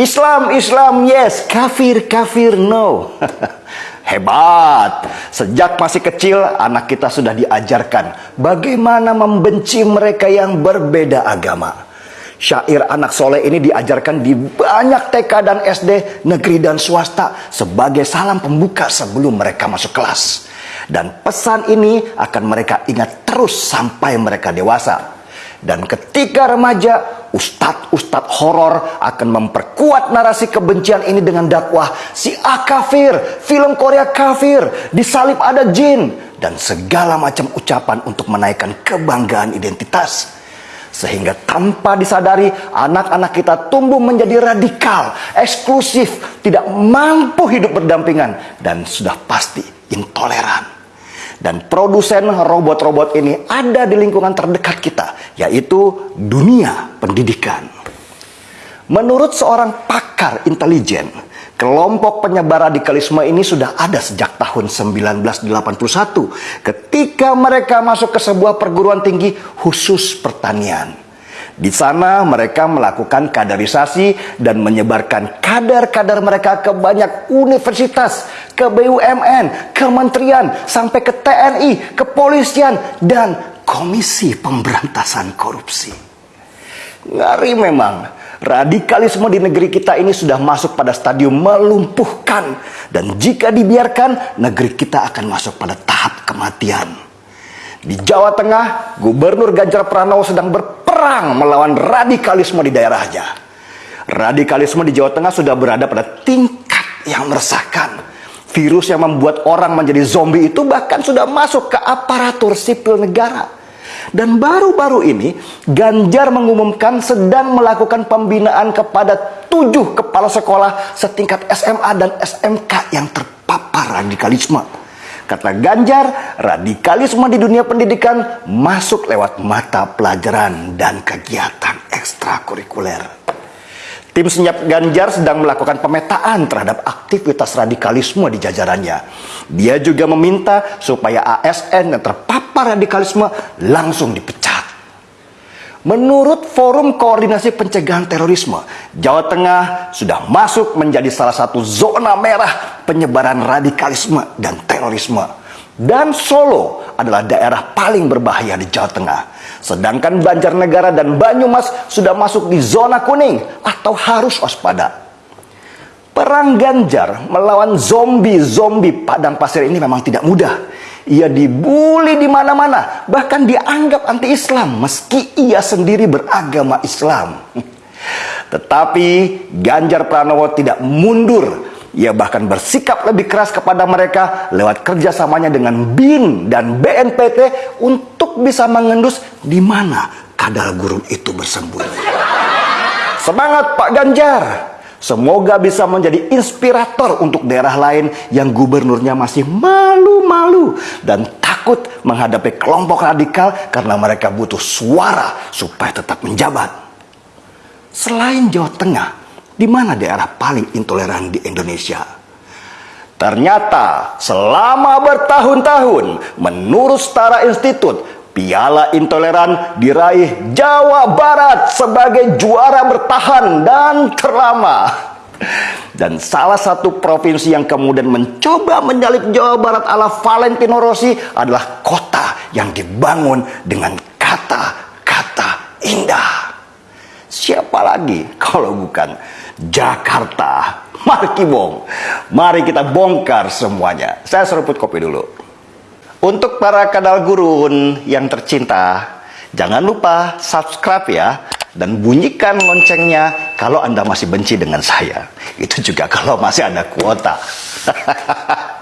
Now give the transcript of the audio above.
Islam, Islam, yes. Kafir, kafir, no. Hebat. Sejak masih kecil, anak kita sudah diajarkan bagaimana membenci mereka yang berbeda agama. Syair anak soleh ini diajarkan di banyak TK dan SD, negeri dan swasta sebagai salam pembuka sebelum mereka masuk kelas. Dan pesan ini akan mereka ingat terus sampai mereka dewasa. Dan ketika remaja, ustadz-ustadz horor akan memperkuat narasi kebencian ini dengan dakwah si A kafir, film Korea kafir, disalib ada jin, dan segala macam ucapan untuk menaikkan kebanggaan identitas. Sehingga tanpa disadari anak-anak kita tumbuh menjadi radikal, eksklusif, tidak mampu hidup berdampingan dan sudah pasti intoleran. Dan produsen robot-robot ini ada di lingkungan terdekat kita, yaitu dunia pendidikan. Menurut seorang pakar intelijen, Kelompok penyebar radikalisme ini sudah ada sejak tahun 1981 ketika mereka masuk ke sebuah perguruan tinggi khusus pertanian. Di sana mereka melakukan kaderisasi dan menyebarkan kader-kader mereka ke banyak universitas, ke BUMN, kementerian, sampai ke TNI, kepolisian, dan Komisi Pemberantasan Korupsi. Ngeri memang Radikalisme di negeri kita ini sudah masuk pada stadium melumpuhkan. Dan jika dibiarkan, negeri kita akan masuk pada tahap kematian. Di Jawa Tengah, Gubernur Ganjar Pranowo sedang berperang melawan radikalisme di daerahnya. Radikalisme di Jawa Tengah sudah berada pada tingkat yang meresahkan. Virus yang membuat orang menjadi zombie itu bahkan sudah masuk ke aparatur sipil negara. Dan baru-baru ini Ganjar mengumumkan sedang melakukan pembinaan kepada tujuh kepala sekolah setingkat SMA dan SMK yang terpapar radikalisme. Kata Ganjar, radikalisme di dunia pendidikan masuk lewat mata pelajaran dan kegiatan ekstrakurikuler. Tim Senyap Ganjar sedang melakukan pemetaan terhadap aktivitas radikalisme di jajarannya. Dia juga meminta supaya ASN yang terpapar radikalisme langsung dipecat. Menurut Forum Koordinasi Pencegahan Terorisme, Jawa Tengah sudah masuk menjadi salah satu zona merah penyebaran radikalisme dan terorisme. Dan Solo adalah daerah paling berbahaya di Jawa Tengah. Sedangkan Banjarnegara dan Banyumas sudah masuk di zona kuning atau harus waspada. Perang Ganjar melawan zombie-zombie padang pasir ini memang tidak mudah. Ia dibully di mana-mana, bahkan dianggap anti-Islam meski ia sendiri beragama Islam. Tetapi Ganjar Pranowo tidak mundur ia bahkan bersikap lebih keras kepada mereka lewat kerjasamanya dengan BIN dan BNPT untuk bisa mengendus di mana kadal gurun itu bersembunyi. Semangat Pak Ganjar! Semoga bisa menjadi inspirator untuk daerah lain yang gubernurnya masih malu-malu dan takut menghadapi kelompok radikal karena mereka butuh suara supaya tetap menjabat. Selain Jawa Tengah, di mana daerah paling intoleran di Indonesia? Ternyata selama bertahun-tahun menurut Setara Institut, piala intoleran diraih Jawa Barat sebagai juara bertahan dan terlama. Dan salah satu provinsi yang kemudian mencoba menyalip Jawa Barat ala Valentino Rossi adalah kota yang dibangun dengan kata-kata indah. Siapa lagi kalau bukan Jakarta. Mari kibong. Mari kita bongkar semuanya. Saya seruput kopi dulu. Untuk para kadal gurun yang tercinta, jangan lupa subscribe ya dan bunyikan loncengnya kalau Anda masih benci dengan saya. Itu juga kalau masih ada kuota.